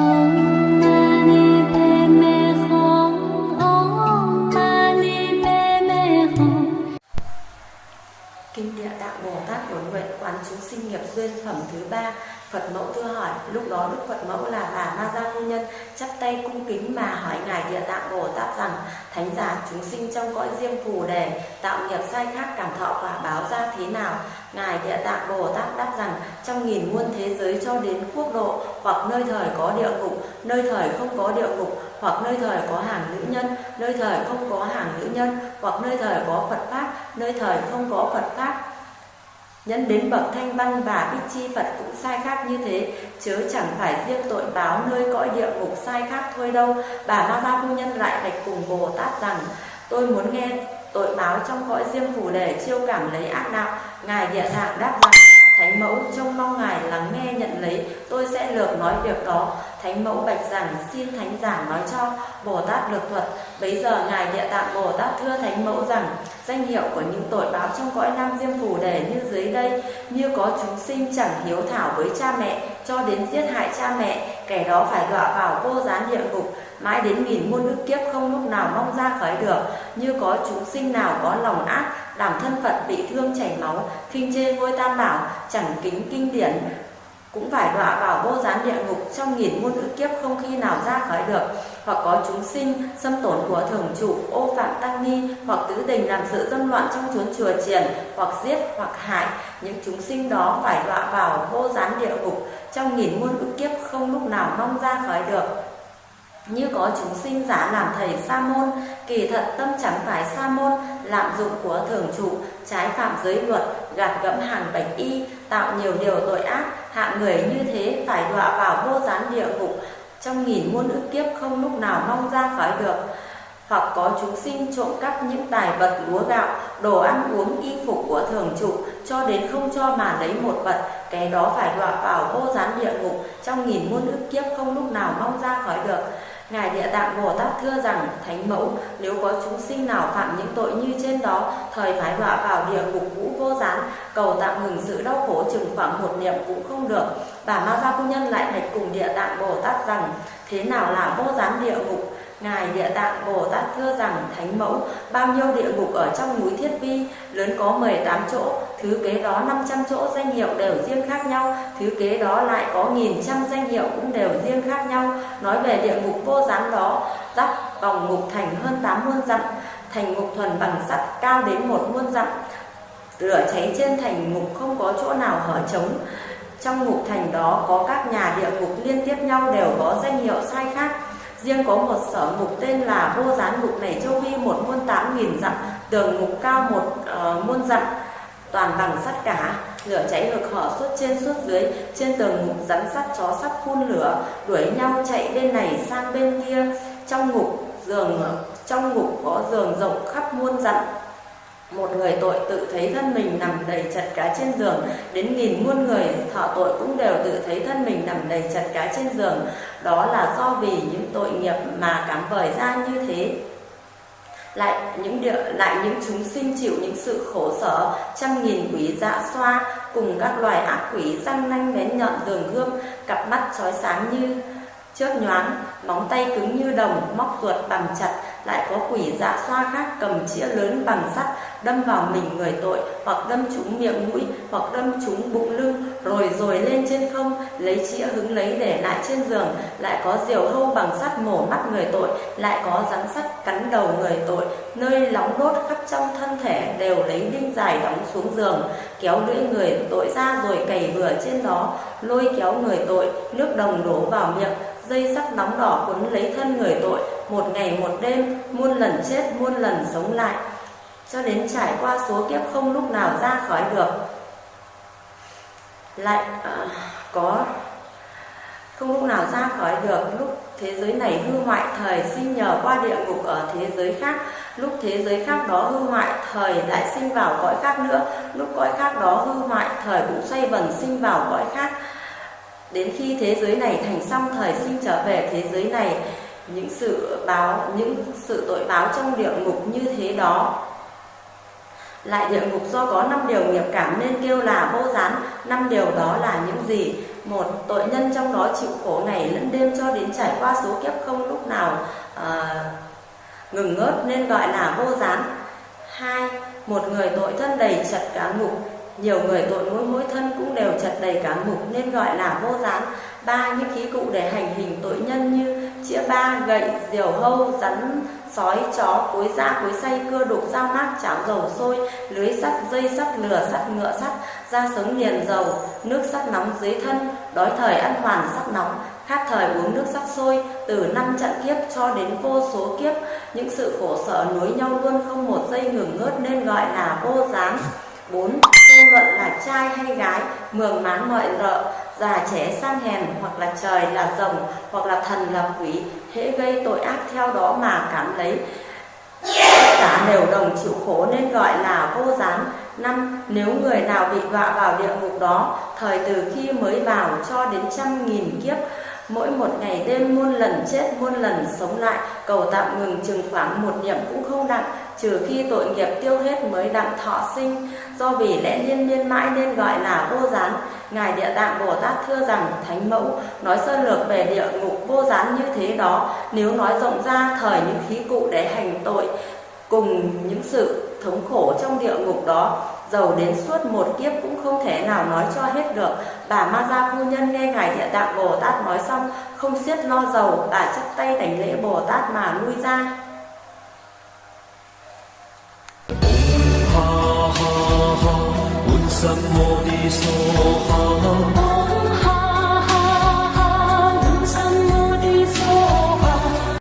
Oh. Bồ Tát Bổn Nguyện Quán Chúng Sinh Nghiệp Duyên Phẩm thứ ba, Phật Mẫu thưa hỏi. Lúc đó Đức Phật Mẫu là bà Ma Gia Phu Nhân chắp tay cung kính mà hỏi Ngài Địa Tạng Bồ Tát rằng, Thánh giả, chúng sinh trong cõi riêng phù đề, Tạo nghiệp sai khác cảm thọ quả báo ra thế nào? Ngài Địa Tạng Bồ Tát đáp rằng, Trong nghìn muôn thế giới cho đến quốc độ, Hoặc nơi thời có địa ngục, Nơi thời không có địa ngục, Hoặc nơi thời có hàng nữ nhân, Nơi thời không có hàng nữ nhân, Hoặc nơi thời có Phật Pháp, Nơi thời không có Phật Pháp Nhân đến bậc thanh văn và bích chi Phật cũng sai khác như thế, chớ chẳng phải riêng tội báo nơi cõi địa ngục sai khác thôi đâu. Bà Ma Gia Phu Nhân lại bạch cùng Bồ Tát rằng, tôi muốn nghe tội báo trong cõi riêng phù để chiêu cảm lấy ác đạo. Ngài địa tạng đáp rằng, Thánh mẫu trông mong ngài lắng nghe nhận lấy, tôi sẽ lược nói việc đó. Thánh mẫu bạch rằng xin thánh giảng nói cho Bồ Tát lược thuật. Bấy giờ ngài địa tạng Bồ Tát thưa thánh mẫu rằng danh hiệu của những tội báo trong cõi nam diêm phù đề như dưới đây như có chúng sinh chẳng hiếu thảo với cha mẹ cho đến giết hại cha mẹ, kẻ đó phải đọa vào vô gián địa ngục, mãi đến nghìn muôn ức kiếp không lúc nào mong ra khỏi được. Như có chúng sinh nào có lòng ác làm thân phận bị thương chảy máu khinh chê ngôi tam bảo, chẳng kính kinh điển cũng phải đọa vào vô gián địa ngục trong nghìn muôn ức kiếp không khi nào ra khỏi được. Hoặc có chúng sinh xâm tổn của thường chủ ô phạm tăng ni, hoặc tứ tình làm sự dâm loạn trong chốn chùa chiền, hoặc giết, hoặc hại. Những chúng sinh đó phải đọa vào vô gián địa ngục trong nghìn muôn ức kiếp không lúc nào mong ra khỏi được. Như có chúng sinh giả làm thầy sa môn kỳ thật tâm chẳng phải sa môn lạm dụng của thường trụ trái phạm giới luật gạt gẫm hàng bạch y tạo nhiều điều tội ác hạng người như thế phải đọa vào vô gián địa ngục. Trong nghìn muôn ức kiếp không lúc nào mong ra khỏi được. Hoặc có chúng sinh trộm cắp những tài vật lúa gạo, đồ ăn uống y phục của thường trụ cho đến không cho mà lấy một vật, cái đó phải đọa vào vô gián địa ngục. Trong nghìn muôn ức kiếp không lúc nào mong ra khỏi được. Ngài Địa Tạng Bồ Tát thưa rằng, Thánh Mẫu, nếu có chúng sinh nào phạm những tội như trên đó, thời phải đọa vào địa ngục vũ vô gián, cầu tạm ngừng sự đau khổ chừng khoảng một niệm cũng không được. Bà Ma Gia Phu Nhân lại bạch cùng Địa Tạng Bồ Tát rằng, thế nào là vô gián địa ngục? Ngài Địa Tạng Bồ Tát thưa rằng Thánh Mẫu bao nhiêu địa ngục ở trong núi Thiết Vi lớn có 18 chỗ, thứ kế đó 500 chỗ danh hiệu đều riêng khác nhau, thứ kế đó lại có nghìn trăm danh hiệu cũng đều riêng khác nhau. Nói về địa ngục vô gián đó, dắt vòng ngục thành hơn 8 muôn dặm, thành ngục thuần bằng sắt cao đến một muôn dặm. Lửa cháy trên thành ngục không có chỗ nào hở trống. Trong ngục thành đó có các nhà địa ngục liên tiếp nhau đều có danh hiệu sai khác Riêng có một sở ngục tên là vô gián ngục này châu vi một muôn tám nghìn dặm, tường ngục cao một ờ, uh, muôn dặm, toàn bằng sắt cả. Lửa cháy ngược hở suốt trên suốt dưới, trên tường ngục rắn sắt chó sắt phun lửa, đuổi nhau chạy bên này sang bên kia. Trong ngục giường trong ngục có giường rộng khắp muôn dặm, một người tội tự thấy thân mình nằm đầy chật cá trên giường. Đến nghìn muôn người thọ tội cũng đều tự thấy thân mình nằm đầy chật cá trên giường. Đó là do vì những tội nghiệp mà cảm vời ra như thế. Lại những địa, lại những chúng sinh chịu những sự khổ sở trăm nghìn quỷ dạ xoa cùng các loài ác quỷ răng nanh bén nhọn đường gươm cặp mắt chói sáng như chớp nhoáng móng tay cứng như đồng, móc ruột bằng chặt, lại có quỷ dạ xoa khác cầm chĩa lớn bằng sắt, đâm vào mình người tội, hoặc đâm trúng miệng mũi, hoặc đâm trúng bụng lưng, rồi rồi lên trên không, lấy chĩa hứng lấy để lại trên giường, lại có diều hâu bằng sắt mổ mắt người tội, lại có rắn sắt cắn đầu người tội, nơi nóng đốt khắp trong thân thể đều lấy đinh dài đóng xuống giường, kéo lưỡi người tội ra rồi cày vừa trên đó, lôi kéo người tội, nước đồng đổ vào miệng, dây sắt nóng đỏ quấn lấy thân người tội một ngày một đêm muôn lần chết muôn lần sống lại. Cho đến trải qua số kiếp không lúc nào ra khỏi được. Lại à, có không lúc nào ra khỏi được lúc thế giới này hư hoại thời sinh nhờ qua địa ngục ở thế giới khác. Lúc thế giới khác đó hư hoại thời lại sinh vào cõi khác nữa. Lúc cõi khác đó hư hoại thời cũng xoay vần sinh vào cõi khác đến khi thế giới này thành xong thời sinh trở về thế giới này những sự báo những sự tội báo trong địa ngục như thế đó lại địa ngục do có năm điều nghiệp cảm nên kêu là vô gián. Năm điều đó là những gì? Một tội nhân trong đó chịu khổ ngày lẫn đêm cho đến trải qua số kiếp không lúc nào à, ngừng ngớt nên gọi là vô gián. Hai một người tội thân đầy chật cả ngục nhiều người tội mỗi mỗi thân cũng đều chật đầy cả mục nên gọi là vô gián. Ba những khí cụ để hành hình tội nhân như chĩa ba, gậy, diều hâu, rắn, sói, chó, cối da, cối xay, cưa đục, dao mát, chảo dầu sôi, lưới sắt, dây sắt, lửa sắt, ngựa sắt, da sống liền dầu, nước sắt nóng dưới thân, đói thời ăn hoàn sắt nóng, khát thời uống nước sắt sôi, từ năm trận kiếp cho đến vô số kiếp. Những sự khổ sở nối nhau luôn không một giây ngừng ngớt nên gọi là vô gián. Bốn tôn luận là trai hay gái, mường mán mọi rợ già trẻ sang hèn, hoặc là trời là rồng, hoặc là thần là quỷ, hễ gây tội ác theo đó mà cảm lấy. Tất cả đều đồng chịu khổ nên gọi là vô gián. Năm, nếu người nào bị đọa vào địa ngục đó, thời từ khi mới vào cho đến trăm nghìn kiếp, mỗi một ngày đêm muôn lần chết, muôn lần sống lại, cầu tạm ngừng chừng khoảng một niệm cũng không nặng trừ khi tội nghiệp tiêu hết mới đặng thọ sinh, do vì lẽ liên miên mãi nên gọi là vô gián. Ngài địa tạng bồ tát thưa rằng, thánh mẫu, nói sơ lược về địa ngục vô gián như thế đó, nếu nói rộng ra thời những khí cụ để hành tội, cùng những sự thống khổ trong địa ngục đó, giàu đến suốt một kiếp cũng không thể nào nói cho hết được. Bà ma gia phu nhân nghe ngài địa tạng bồ tát nói xong, không xiết lo giàu, bà chắp tay đánh lễ bồ tát mà lui ra. 三么的所好？